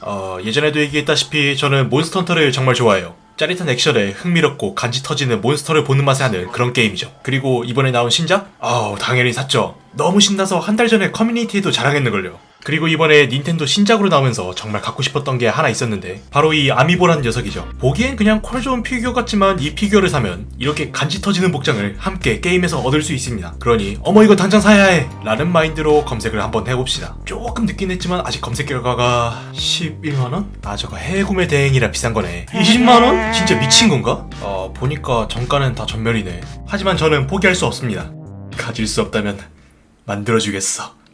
어, 예전에도 얘기했다시피 저는 몬스터 헌터를 정말 좋아해요. 짜릿한 액션에 흥미롭고 간지 터지는 몬스터를 보는 맛에 하는 그런 게임이죠. 그리고 이번에 나온 신작? 아우 당연히 샀죠. 너무 신나서 한 달 전에 커뮤니티에도 자랑했는걸요. 그리고 이번에 닌텐도 신작으로 나오면서 정말 갖고 싶었던 게 하나 있었는데 바로 이 amiibo라는 녀석이죠. 보기엔 그냥 퀄 좋은 피규어 같지만 이 피규어를 사면 이렇게 간지 터지는 복장을 함께 게임에서 얻을 수 있습니다. 그러니 어머 이거 당장 사야 해! 라는 마인드로 검색을 한번 해봅시다. 조금 늦긴 했지만 아직 검색 결과가 11만원? 아 저거 해외 구매 대행이라 비싼 거네. 20만원? 진짜 미친 건가? 어 보니까 정가는 다 전멸이네. 하지만 저는 포기할 수 없습니다. 가질 수 없다면 만들어주겠어.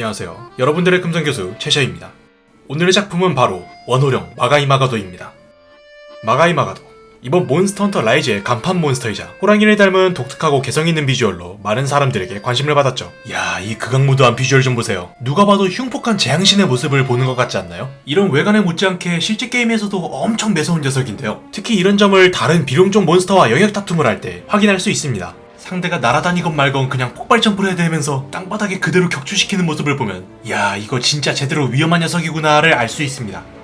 안녕하세요. 여러분들의 금전교수 최셔입니다. 오늘의 작품은 바로 원호룡 마가이마가도입니다. 마가이마가도 이번 몬스터 헌터 라이즈의 간판 몬스터이자 호랑이를 닮은 독특하고 개성있는 비주얼로 많은 사람들에게 관심을 받았죠. 야, 이 극악무도한 비주얼 좀 보세요. 누가 봐도 흉폭한 재앙신의 모습을 보는 것 같지 않나요? 이런 외관에 못지않게 실제 게임에서도 엄청 매서운 녀석인데요. 특히 이런 점을 다른 비룡종 몬스터와 영역 다툼을 할 때 확인할 수 있습니다. 상대가 날아다니건 말건 그냥 폭발 점프를 해대면서 땅바닥에 그대로 격추시키는 모습을 보면 야 이거 진짜 제대로 위험한 녀석이구나를 알 수 있습니다.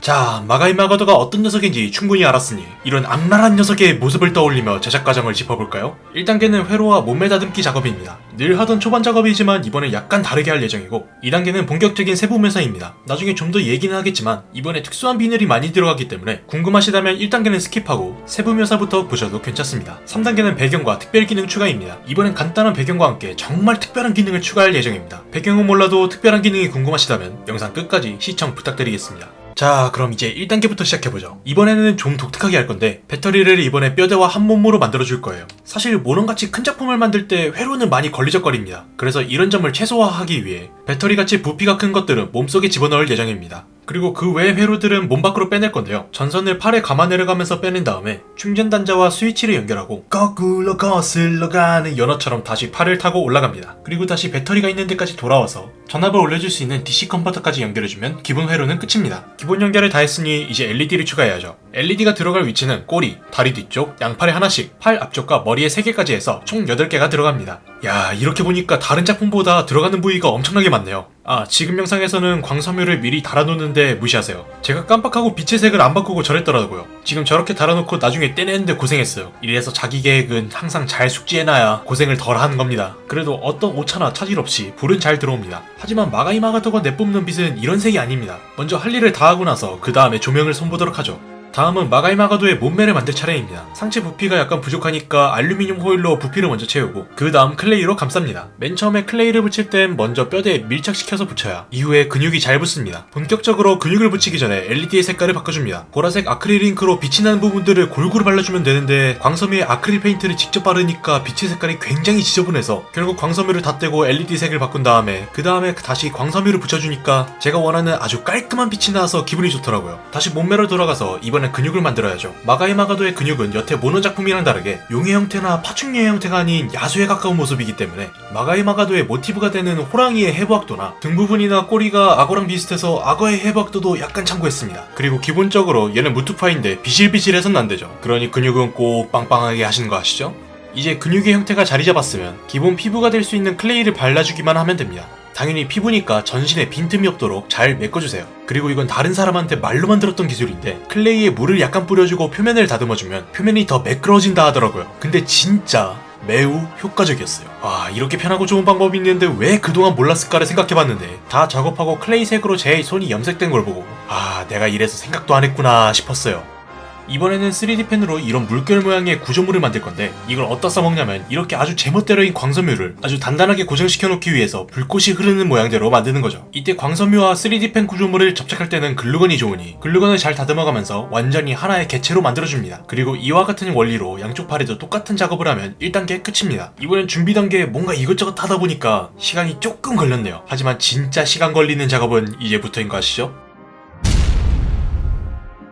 자, 마가이 마가도가 어떤 녀석인지 충분히 알았으니 이런 악랄한 녀석의 모습을 떠올리며 제작 과정을 짚어볼까요? 1단계는 회로와 몸매 다듬기 작업입니다. 늘 하던 초반 작업이지만 이번에 약간 다르게 할 예정이고 2단계는 본격적인 세부 묘사입니다. 나중에 좀 더 얘기는 하겠지만 이번에 특수한 비늘이 많이 들어가기 때문에 궁금하시다면 1단계는 skip하고 세부 묘사부터 보셔도 괜찮습니다. 3단계는 배경과 특별 기능 추가입니다. 이번엔 간단한 배경과 함께 정말 특별한 기능을 추가할 예정입니다. 배경은 몰라도 특별한 기능이 궁금하시다면 영상 끝까지 시청 부탁드리겠습니다. 자 그럼 이제 1단계부터 시작해보죠. 이번에는 좀 독특하게 할 건데 배터리를 이번에 뼈대와 한 몸으로 만들어줄 거예요. 사실 모론같이 큰 작품을 만들 때 회로는 많이 걸리적거립니다. 그래서 이런 점을 최소화하기 위해 배터리같이 부피가 큰 것들은 몸속에 집어넣을 예정입니다 그리고 그 외 회로들은 몸 밖으로 빼낼 건데요 전선을 팔에 감아 내려가면서 빼낸 다음에 충전 단자와 스위치를 연결하고 거꾸로 거슬러 가는 연어처럼 다시 팔을 타고 올라갑니다 그리고 다시 배터리가 있는 데까지 돌아와서 전압을 올려줄 수 있는 DC 컨버터까지 연결해주면 기본 회로는 끝입니다 기본 연결을 다 했으니 이제 LED를 추가해야죠. LED가 들어갈 위치는 꼬리, 다리 뒤쪽, 양팔에 하나씩, 팔 앞쪽과 머리에 3개까지 해서 총 8개가 들어갑니다. 야 이렇게 보니까 다른 작품보다 들어가는 부위가 엄청나게 많네요. 아 지금 영상에서는 광섬유를 미리 달아놓는데 무시하세요. 제가 깜빡하고 빛의 색을 안 바꾸고 저랬더라고요. 지금 저렇게 달아놓고 나중에 떼내는데 고생했어요. 이래서 자기 계획은 항상 잘 숙지해놔야 고생을 덜 하는 겁니다. 그래도 어떤 오차나 차질 없이 불은 잘 들어옵니다. 하지만 마가이마가도가 내뿜는 빛은 이런 색이 아닙니다. 먼저 할 일을 다 하고 나서 그 다음에 조명을 손보도록 하죠. 다음은 마가이마가도의 몸매를 만들 차례입니다. 상체 부피가 약간 부족하니까 알루미늄 호일로 부피를 먼저 채우고 그 다음 클레이로 감쌉니다. 맨 처음에 클레이를 붙일 땐 먼저 뼈대에 밀착시켜서 붙여야 이후에 근육이 잘 붙습니다. 본격적으로 근육을 붙이기 전에 LED의 색깔을 바꿔줍니다. 보라색 아크릴 잉크로 빛이 나는 부분들을 골고루 발라주면 되는데 광섬유에 아크릴 페인트를 직접 바르니까 빛의 색깔이 굉장히 지저분해서 결국 광섬유를 다 떼고 LED 색을 바꾼 다음에 그 다음에 다시 광섬유를 붙여주니까 제가 원하는 아주 깔끔한 빛이 나와서 기분이 좋더라고요. 다시 몸매로 돌아가서 이번엔 근육을 만들어야죠. 마가이 마가도의 근육은 여태 몬헌 작품이랑 다르게 용의 형태나 파충류의 형태가 아닌 야수에 가까운 모습이기 때문에 마가이 마가도의 모티브가 되는 호랑이의 해부학도나 등 부분이나 꼬리가 악어랑 비슷해서 악어의 해부학도도 약간 참고했습니다. 그리고 기본적으로 얘는 무투파인데 비실비실해선 안 되죠. 그러니 근육은 꼭 빵빵하게 하시는 거 아시죠? 이제 근육의 형태가 자리 잡았으면 기본 피부가 될 수 있는 클레이를 발라주기만 하면 됩니다. 당연히 피부니까 전신에 빈틈이 없도록 잘 메꿔주세요. 그리고 이건 다른 사람한테 말로만 들었던 기술인데 클레이에 물을 약간 뿌려주고 표면을 다듬어주면 표면이 더 매끄러워진다 하더라고요. 근데 진짜 매우 효과적이었어요. 아 이렇게 편하고 좋은 방법이 있는데 왜 그동안 몰랐을까를 생각해봤는데 다 작업하고 클레이 색으로 제 손이 염색된 걸 보고 아 내가 이래서 생각도 안 했구나 싶었어요. 이번에는 3D 펜으로 이런 물결 모양의 구조물을 만들 건데 이걸 어디다 써먹냐면 이렇게 아주 제멋대로인 광섬유를 아주 단단하게 고정시켜 놓기 위해서 불꽃이 흐르는 모양대로 만드는 거죠. 이때 광섬유와 3D 펜 구조물을 접착할 때는 글루건이 좋으니 글루건을 잘 다듬어가면서 완전히 하나의 개체로 만들어줍니다. 그리고 이와 같은 원리로 양쪽 팔에도 똑같은 작업을 하면 1단계 끝입니다. 이번엔 준비 단계에 뭔가 이것저것 하다 보니까 시간이 조금 걸렸네요. 하지만 진짜 시간 걸리는 작업은 이제부터인 거 아시죠?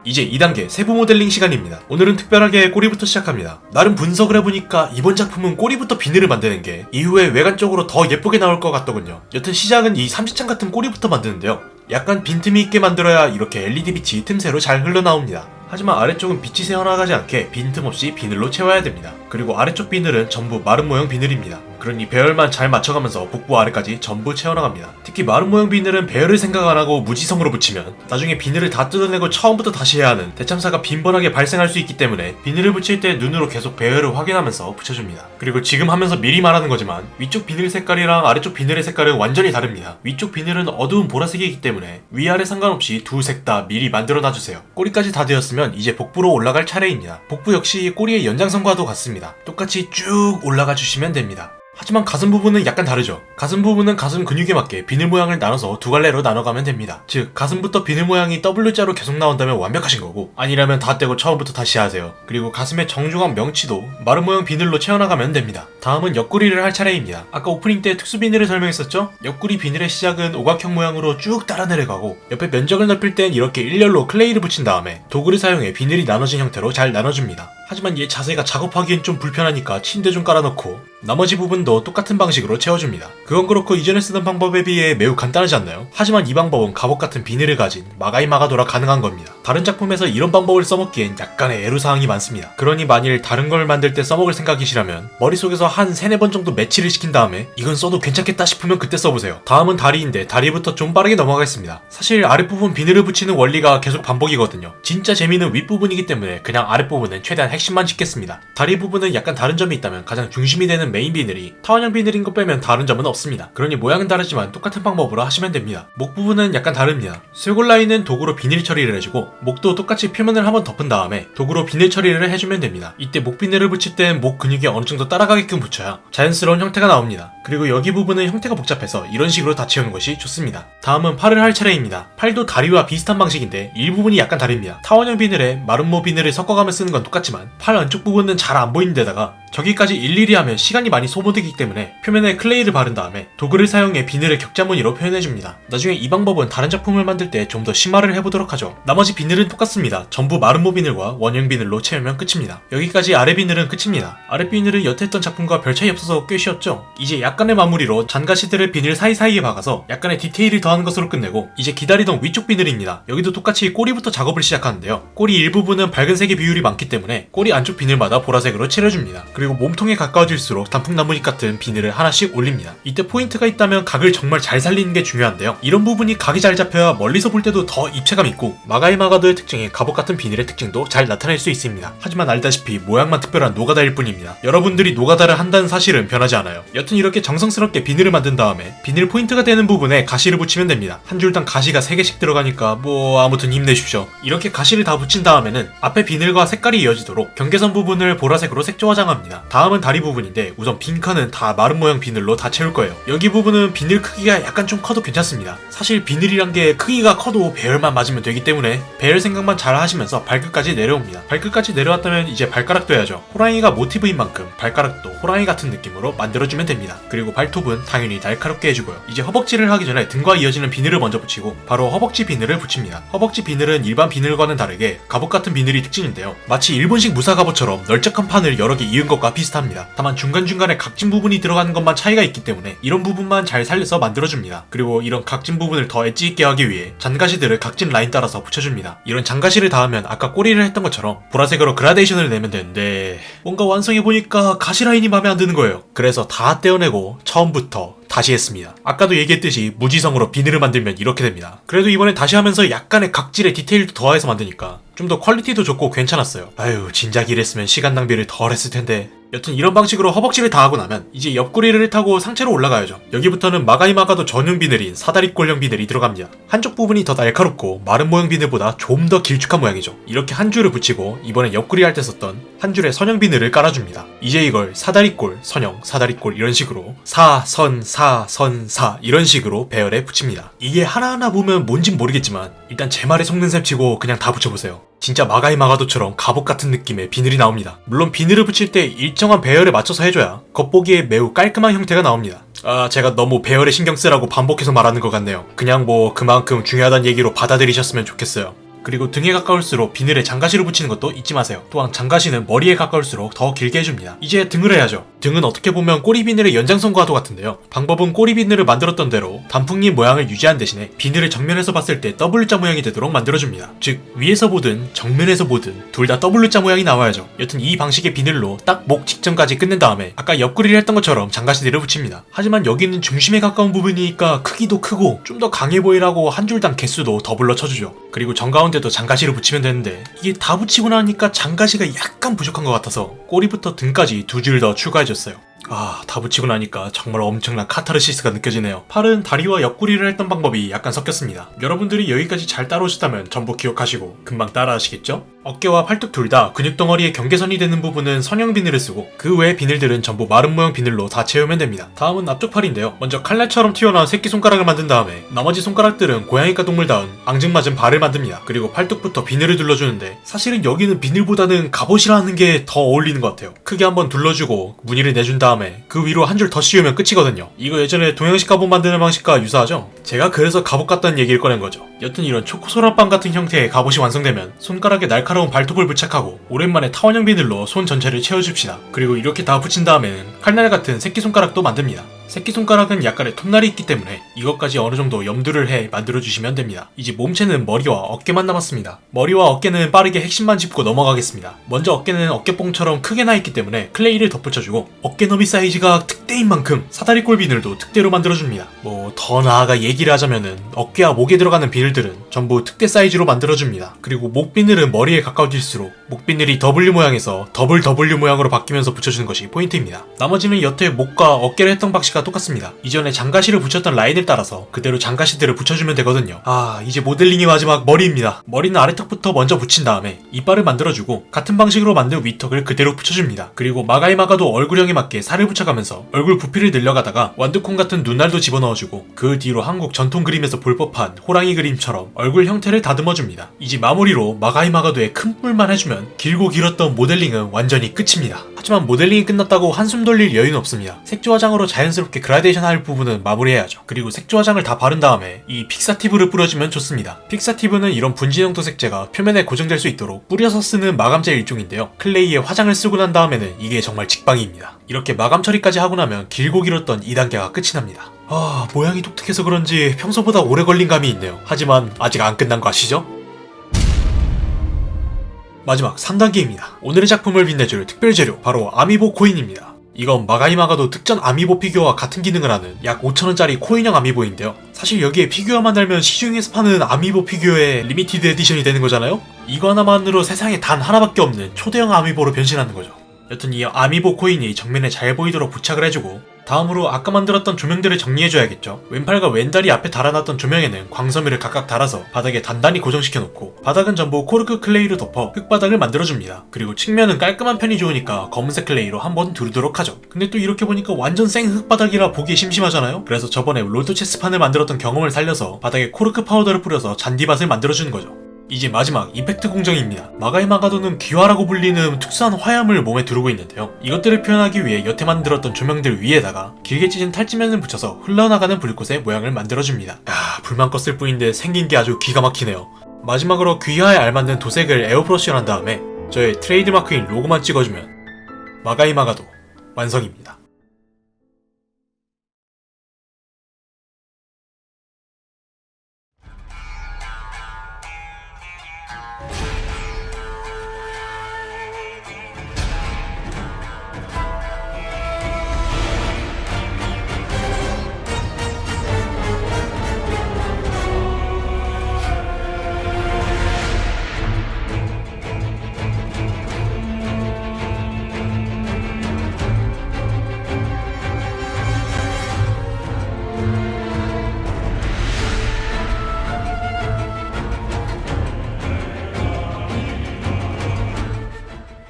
이제 2단계 세부 모델링 시간입니다. 오늘은 특별하게 꼬리부터 시작합니다. 나름 분석을 해보니까 이번 작품은 꼬리부터 비늘을 만드는 게 이후에 외관적으로 더 예쁘게 나올 것 같더군요. 여튼 시작은 이 삼시창 같은 꼬리부터 만드는데요. 약간 빈틈이 있게 만들어야 이렇게 LED 빛이 틈새로 잘 흘러나옵니다. 하지만 아래쪽은 빛이 새어나가지 않게 빈틈없이 비늘로 채워야 됩니다. 그리고 아래쪽 비늘은 전부 마른 모형 비늘입니다. 그러니 배열만 잘 맞춰가면서 복부 아래까지 전부 채워나갑니다. 특히 마른 모형 비늘은 배열을 생각 안 하고 무지성으로 붙이면 나중에 비늘을 다 뜯어내고 처음부터 다시 해야 하는 대참사가 빈번하게 발생할 수 있기 때문에 비늘을 붙일 때 눈으로 계속 배열을 확인하면서 붙여줍니다. 그리고 지금 하면서 미리 말하는 거지만 위쪽 비늘 색깔이랑 아래쪽 비늘의 색깔은 완전히 다릅니다. 위쪽 비늘은 어두운 보라색이기 때문에 위아래 상관없이 두 색 다 미리 만들어 놔주세요. 꼬리까지 다 되었으면 이제 복부로 올라갈 차례입니다. 복부 역시 꼬리의 연장선과도 같습니다. 똑같이 쭉 올라가 주시면 됩니다. 하지만 가슴 부분은 약간 다르죠. 가슴 부분은 가슴 근육에 맞게 비늘 모양을 나눠서 두 갈래로 나눠가면 됩니다. 즉, 가슴부터 비늘 모양이 W자로 계속 나온다면 완벽하신 거고, 아니라면 다 떼고 처음부터 다시 하세요. 그리고 가슴의 정중앙 명치도 마름모 모양 비늘로 채워나가면 됩니다. 다음은 옆구리를 할 차례입니다. 아까 오프닝 때 특수 비늘을 설명했었죠? 옆구리 비늘의 시작은 오각형 모양으로 쭉 따라 내려가고, 옆에 면적을 넓힐 땐 이렇게 일렬로 클레이를 붙인 다음에 도구를 사용해 비늘이 나눠진 형태로 잘 나눠줍니다. 하지만 얘 자세가 작업하기엔 좀 불편하니까 침대 좀 깔아놓고 나머지 부분 도 똑같은 방식으로 채워줍니다. 그건 그렇고 이전에 쓰던 방법에 비해 매우 간단하지 않나요? 하지만 이 방법은 갑옷 같은 비늘을 가진 마가이 마가도라 가능한 겁니다. 다른 작품에서 이런 방법을 써먹기엔 약간의 애로사항이 많습니다. 그러니 만일 다른 걸 만들 때 써먹을 생각이시라면 머릿속에서 한 세네 번 정도 매치를 시킨 다음에 이건 써도 괜찮겠다 싶으면 그때 써보세요. 다음은 다리인데 다리부터 좀 빠르게 넘어가겠습니다. 사실 아랫부분 비늘을 붙이는 원리가 계속 반복이거든요. 진짜 재미는 윗부분이기 때문에 그냥 아랫부분은 최대한 핵심만 짚겠습니다. 다리 부분은 약간 다른 점이 있다면 가장 중심이 되는 메인 비늘이 타원형 비늘인 것 빼면 다른 점은 없습니다. 그러니 모양은 다르지만 똑같은 방법으로 하시면 됩니다. 목 부분은 약간 다릅니다. 쇄골 라인은 도구로 비늘 처리를 해주고 목도 똑같이 표면을 한번 덮은 다음에 도구로 비늘 처리를 해주면 됩니다. 이때 목 비늘을 붙일 땐 목 근육이 어느 정도 따라가게끔 붙여야 자연스러운 형태가 나옵니다. 그리고 여기 부분은 형태가 복잡해서 이런 식으로 다 채우는 것이 좋습니다. 다음은 팔을 할 차례입니다. 팔도 다리와 비슷한 방식인데 일부분이 약간 다릅니다. 타원형 비늘에 마름모 비늘을 섞어가며 쓰는 건 똑같지만 팔 안쪽 부분은 잘 안 보이는 데다가 저기까지 일일이 하면 시간이 많이 소모되기 때문에 표면에 클레이를 바른 다음에 도구를 사용해 비늘을 격자 무늬로 표현해줍니다. 나중에 이 방법은 다른 작품을 만들 때 좀 더 심화를 해보도록 하죠. 나머지 비늘은 똑같습니다. 전부 마름모 비늘과 원형 비늘로 채우면 끝입니다. 여기까지 아래 비늘은 끝입니다. 아래 비늘은 여태 했던 작품과 별 차이 없어서 꽤 쉬웠죠? 이제 약간의 마무리로 잔가시들을 비늘 사이사이에 박아서 약간의 디테일을 더하는 것으로 끝내고 이제 기다리던 위쪽 비늘입니다. 여기도 똑같이 꼬리부터 작업을 시작하는데요. 꼬리 일부분은 밝은 색의 비율이 많기 때문에 꼬리 안쪽 비늘마다 보라색으로 칠해줍니다. 그리고 몸통에 가까워질수록 단풍나무잎 같은 비늘을 하나씩 올립니다. 이때 포인트가 있다면 각을 정말 잘 살리는 게 중요한데요. 이런 부분이 각이 잘 잡혀야 멀리서 볼 때도 더 입체감 있고 마가이 마가도의 특징인 갑옷 같은 비늘의 특징도 잘 나타낼 수 있습니다. 하지만 알다시피 모양만 특별한 노가다일 뿐입니다. 여러분들이 노가다를 한다는 사실은 변하지 않아요. 여튼 이렇게 정성스럽게 비늘을 만든 다음에 비늘 포인트가 되는 부분에 가시를 붙이면 됩니다. 한 줄당 가시가 3개씩 들어가니까 뭐 아무튼 힘내십시오. 이렇게 가시를 다 붙인 다음에는 앞에 비늘과 색깔이 이어지도록 경계선 부분을 보라색으로 색조 화장합니다. 다음은 다리 부분인데 우선 빈 칸은 다 마름모 모양 비늘로 다 채울 거예요. 여기 부분은 비늘 크기가 약간 좀 커도 괜찮습니다. 사실 비늘이란 게 크기가 커도 배열만 맞으면 되기 때문에 배열 생각만 잘 하시면서 발끝까지 내려옵니다. 발끝까지 내려왔다면 이제 발가락도 해야죠. 호랑이가 모티브인 만큼 발가락도 호랑이 같은 느낌으로 만들어주면 됩니다. 그리고 발톱은 당연히 날카롭게 해주고요. 이제 허벅지를 하기 전에 등과 이어지는 비늘을 먼저 붙이고 바로 허벅지 비늘을 붙입니다. 허벅지 비늘은 일반 비늘과는 다르게 갑옷 같은 비늘이 특징인데요. 마치 일본식 무사 갑옷처럼 널쩍한 판을 여러 개 이은 것과 비슷합니다. 다만 중간중간에 각진 부분이 들어가는 것만 차이가 있기 때문에 이런 부분만 잘 살려서 만들어줍니다. 그리고 이런 각진 부분을 더 엣지 있게 하기 위해 잔가시들을 각진 라인 따라서 붙여줍니다. 이런 잔가시를 달으면 아까 꼬리를 했던 것처럼 보라색으로 그라데이션을 내면 되는데 뭔가 완성해보니까 가시 라인이 마음에 안 드는 거예요. 그래서 다 떼어내고 처음부터 다시 했습니다. 아까도 얘기했듯이 무지성으로 비늘을 만들면 이렇게 됩니다. 그래도 이번에 다시 하면서 약간의 각질의 디테일도 더해서 만드니까 좀 더 퀄리티도 좋고 괜찮았어요. 아유 진작 이랬으면 시간 낭비를 덜 했을 텐데 여튼 이런 방식으로 허벅지를 다 하고 나면 이제 옆구리를 타고 상체로 올라가야죠. 여기부터는 마가이 마가도 전용 비늘인 사다리꼴형 비늘이 들어갑니다. 한쪽 부분이 더 날카롭고 마름모형 비늘보다 좀 더 길쭉한 모양이죠. 이렇게 한 줄을 붙이고 이번에 옆구리 할 때 썼던 한 줄의 선형 비늘을 깔아줍니다. 이제 이걸 사다리꼴, 선형, 사다리꼴 이런 식으로 사, 선, 사, 선, 사 이런 식으로 배열해 붙입니다. 이게 하나하나 보면 뭔진 모르겠지만 일단 제 말에 속는 셈 치고 그냥 다 붙여보세요. 진짜 마가이 마가도처럼 갑옷 같은 느낌의 비늘이 나옵니다. 물론 비늘을 붙일 때 일정한 배열에 맞춰서 해줘야 겉보기에 매우 깔끔한 형태가 나옵니다. 아, 제가 너무 배열에 신경 쓰라고 반복해서 말하는 것 같네요. 그냥 뭐 그만큼 중요하다는 얘기로 받아들이셨으면 좋겠어요. 그리고 등에 가까울수록 비늘에 장가시를 붙이는 것도 잊지 마세요. 또한 장가시는 머리에 가까울수록 더 길게 해줍니다. 이제 등을 해야죠. 등은 어떻게 보면 꼬리 비늘의 연장선과도 같은데요. 방법은 꼬리 비늘을 만들었던 대로 단풍잎 모양을 유지한 대신에 비늘을 정면에서 봤을 때 W자 모양이 되도록 만들어줍니다. 즉 위에서 보든 정면에서 보든 둘 다 W자 모양이 나와야죠. 여튼 이 방식의 비늘로 딱 목 직전까지 끝낸 다음에 아까 옆구리를 했던 것처럼 장가시들을 붙입니다. 하지만 여기는 중심에 가까운 부분이니까 크기도 크고 좀 더 강해 보이라고 한 줄당 개수도 더블로 쳐주죠. 그리고 정가운데도 장가시를 붙이면 되는데 이게 다 붙이고 나니까 장가시가 약간 부족한 것 같아서 꼬리부터 등까지 두 줄 더 추가해줬어요. 아, 다 붙이고 나니까 정말 엄청난 카타르시스가 느껴지네요. 팔은 다리와 옆구리를 했던 방법이 약간 섞였습니다. 여러분들이 여기까지 잘 따라오셨다면 전부 기억하시고 금방 따라하시겠죠? 어깨와 팔뚝 둘 다 근육 덩어리의 경계선이 되는 부분은 선형 비늘을 쓰고 그 외의 비늘들은 전부 마름모형 비늘로 다 채우면 됩니다. 다음은 앞쪽 팔인데요. 먼저 칼날처럼 튀어나온 새끼손가락을 만든 다음에 나머지 손가락들은 고양이과 동물다운 앙증맞은 발을 만듭니다. 그리고 팔뚝부터 비늘을 둘러주는데 사실은 여기는 비늘보다는 갑옷이라는 게 더 어울리는 것 같아요. 크게 한번 둘러주고 무늬를 내준 다음에 그 위로 한 줄 더 씌우면 끝이거든요. 이거 예전에 동양식 갑옷 만드는 방식과 유사하죠? 제가 그래서 갑옷 같다는 얘기를 꺼낸 거죠. 여튼 이런 초코소라빵 같은 형태의 갑옷이 완성되면 손가락에 날카로운 발톱을 부착하고 오랜만에 타원형 비늘로 손 전체를 채워줍시다. 그리고 이렇게 다 붙인 다음에는 칼날 같은 새끼손가락도 만듭니다. 새끼손가락은 약간의 톱날이 있기 때문에 이것까지 어느 정도 염두를 해 만들어주시면 됩니다. 이제 몸체는 머리와 어깨만 남았습니다. 머리와 어깨는 빠르게 핵심만 짚고 넘어가겠습니다. 먼저 어깨는 어깨뽕처럼 크게 나 있기 때문에 클레이를 덧붙여주고 어깨 너비 사이즈가 특대인 만큼 사다리 꼴 비늘도 특대로 만들어줍니다. 뭐 더 나아가 얘기를 하자면은 어깨와 목에 들어가는 비늘들은 전부 특대 사이즈로 만들어줍니다. 그리고 목 비늘은 머리에 가까워질수록 목 비늘이 W 모양에서 더블 W 모양으로 바뀌면서 붙여주는 것이 포인트입니다. 나머지는 여태 목과 어깨를 했던 방식 과 똑같습니다. 이전에 잔가시를 붙였던 라인을 따라서 그대로 잔가시들을 붙여주면 되거든요. 아 이제 모델링의 마지막 머리입니다. 머리는 아래턱부터 먼저 붙인 다음에 이빨을 만들어주고 같은 방식으로 만든 위턱을 그대로 붙여줍니다. 그리고 마가이마가도 얼굴형에 맞게 살을 붙여가면서 얼굴 부피를 늘려가다가 완두콩 같은 눈알도 집어넣어주고 그 뒤로 한국 전통 그림에서 볼 법한 호랑이 그림처럼 얼굴 형태를 다듬어줍니다. 이제 마무리로 마가이마가도의 큰 뿔만 해주면 길고 길었던 모델링은 완전히 끝입니다. 하지만 모델링이 끝났다고 한숨 돌릴 여유는 없습니다. 색조 화장으로 자연스럽게 그라데이션 할 부분은 마무리해야죠. 그리고 색조 화장을 다 바른 다음에 이 fixative를 뿌려주면 좋습니다. fixative는 이런 분진형 도색제가 표면에 고정될 수 있도록 뿌려서 쓰는 마감제 일종인데요. clay에 화장을 쓰고 난 다음에는 이게 정말 직방입니다. 이렇게 마감 처리까지 하고 나면 길고 길었던 2단계가 끝이 납니다. 아, 모양이 독특해서 그런지 평소보다 오래 걸린 감이 있네요. 하지만 아직 안 끝난 거 아시죠? 마지막 3단계입니다. 오늘의 작품을 빛내줄 특별 재료 바로 아미보 코인입니다. 이건 마가이마가도 특전 아미보 피규어와 같은 기능을 하는 약 5천원짜리 코인형 아미보인데요. 사실 여기에 피규어만 달면 시중에서 파는 아미보 피규어의 limited edition이 되는 거잖아요? 이거 하나만으로 세상에 단 하나밖에 없는 초대형 아미보로 변신하는 거죠. 여튼 이 아미보 코인이 정면에 잘 보이도록 부착을 해주고 다음으로 아까 만들었던 조명들을 정리해줘야겠죠. 왼팔과 왼다리 앞에 달아놨던 조명에는 광섬유를 각각 달아서 바닥에 단단히 고정시켜놓고 바닥은 전부 코르크 clay로 덮어 흙바닥을 만들어줍니다. 그리고 측면은 깔끔한 편이 좋으니까 검은색 clay로 한번 두르도록 하죠. 근데 또 이렇게 보니까 완전 생 흙바닥이라 보기 심심하잖아요? 그래서 저번에 롤토체스판을 만들었던 경험을 살려서 바닥에 코르크 파우더를 뿌려서 잔디밭을 만들어주는 거죠. 이제 마지막 effect 공정입니다. 마가이 마가도는 귀화라고 불리는 특수한 화염을 몸에 두르고 있는데요. 이것들을 표현하기 위해 여태 만들었던 조명들 위에다가 길게 찢은 탈지면을 붙여서 흘러나가는 불꽃의 모양을 만들어줍니다. 야, 불만 껐을 뿐인데 생긴 게 아주 기가 막히네요. 마지막으로 귀화에 알맞는 도색을 에어브러쉬를 한 다음에 저의 트레이드마크인 로고만 찍어주면 마가이 마가도 완성입니다.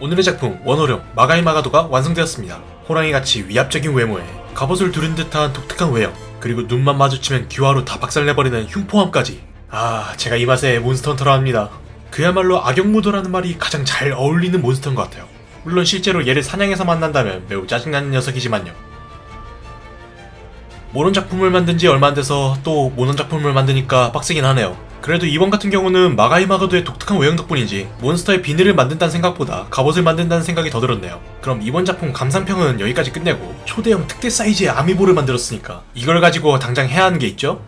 오늘의 작품 원호령 마가이 마가도가 완성되었습니다. 호랑이같이 위압적인 외모에 갑옷을 두른 듯한 독특한 외형 그리고 눈만 마주치면 귀화로 다 박살내버리는 흉포함까지 아 제가 이 맛에 몬스터 헌터를 합니다. 그야말로 악역무도라는 말이 가장 잘 어울리는 몬스터인 것 같아요. 물론 실제로 얘를 사냥해서 만난다면 매우 짜증나는 녀석이지만요. 몬헌 작품을 만든 지 얼마 안 돼서 또 몬헌 작품을 만드니까 빡세긴 하네요. 그래도 이번 같은 경우는 마가이마가도의 독특한 외형 덕분인지 몬스터의 비늘을 만든다는 생각보다 갑옷을 만든다는 생각이 더 들었네요. 그럼 이번 작품 감상평은 여기까지 끝내고 초대형 특대 사이즈의 아미보를 만들었으니까 이걸 가지고 당장 해야 하는 게 있죠?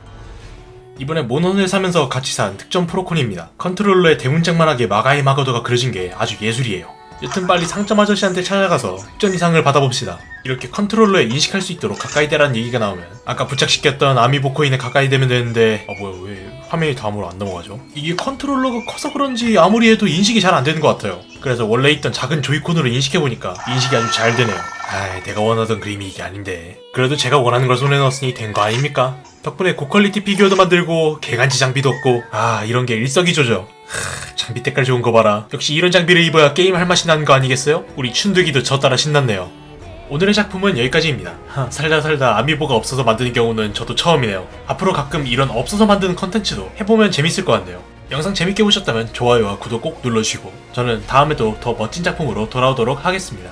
이번에 몬헌을 사면서 같이 산 특전 프로콘입니다. 컨트롤러에 대문짝만하게 마가이마가도가 그려진 게 아주 예술이에요. 여튼 빨리 상점 아저씨한테 찾아가서 특전 의상을 받아봅시다. 이렇게 컨트롤러에 인식할 수 있도록 가까이 대라는 얘기가 나오면 아까 부착시켰던 아미보 코인에 가까이 대면 되는데 아 뭐야 왜 화면이 다음으로 안 넘어가죠? 이게 컨트롤러가 커서 그런지 아무리 해도 인식이 잘 안 되는 것 같아요. 그래서 원래 있던 작은 조이콘으로 인식해보니까 인식이 아주 잘 되네요. 아 내가 원하던 그림이 이게 아닌데 그래도 제가 원하는 걸 손에 넣었으니 된 거 아닙니까? 덕분에 고퀄리티 피규어도 만들고 개간지 장비도 얻고 아 이런 게 일석이조죠. 하, 장비 때깔 좋은 거 봐라. 역시 이런 장비를 입어야 게임 할 맛이 나는 거 아니겠어요? 우리 춘득이도 저 따라 신났네요. 오늘의 작품은 여기까지입니다. 하, 살다 살다 아미보가 없어서 만드는 경우는 저도 처음이네요. 앞으로 가끔 이런 없어서 만드는 컨텐츠도 해보면 재밌을 것 같네요. 영상 재밌게 보셨다면 좋아요와 구독 꼭 눌러주시고 저는 다음에도 더 멋진 작품으로 돌아오도록 하겠습니다.